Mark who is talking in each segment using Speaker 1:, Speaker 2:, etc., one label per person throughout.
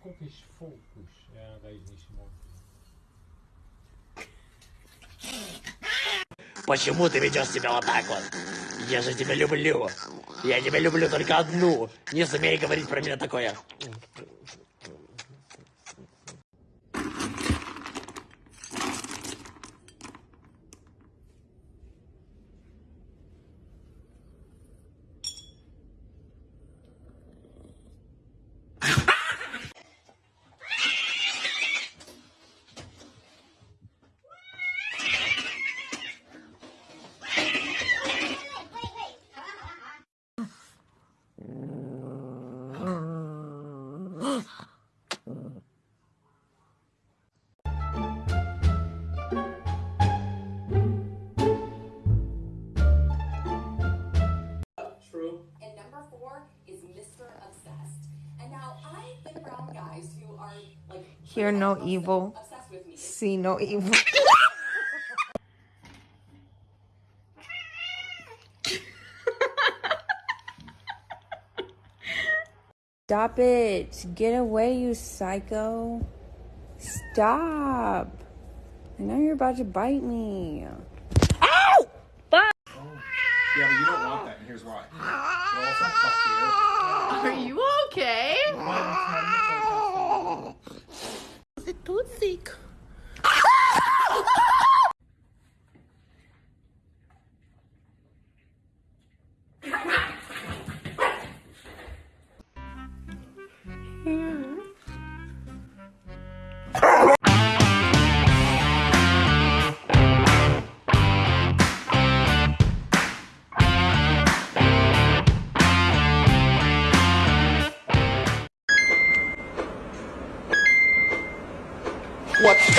Speaker 1: Scottish folkbush. Ja, dat is niet.
Speaker 2: Почему ты ведешь себя вот так вот? Я же тебя люблю. Я тебя люблю только одну. Не смей говорить про меня такое.
Speaker 3: Hear no evil,
Speaker 4: obsessed with me.
Speaker 3: see no evil. Stop it. Get away, you psycho. Stop. I know you're about to bite me. Ow! Fuck!
Speaker 5: Yeah, but you don't want that, and here's why. It also fucks
Speaker 6: Are you okay?
Speaker 3: Is it
Speaker 2: What's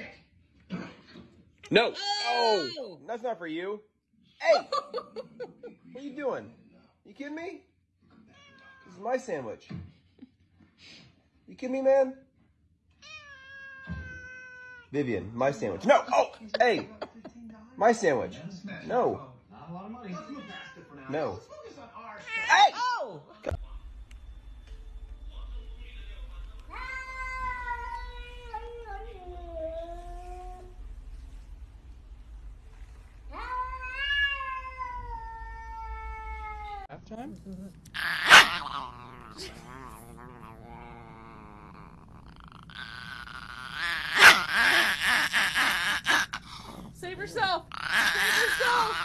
Speaker 2: up?
Speaker 7: No. Oh. oh, that's not for you. Hey, what are you doing? You kidding me? This is my sandwich. You kidding me, man? Vivian, my sandwich. No. Oh, hey, my sandwich. No. No. Hey.
Speaker 6: Save yourself! Save yourself!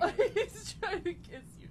Speaker 6: Oh. He's trying to kiss you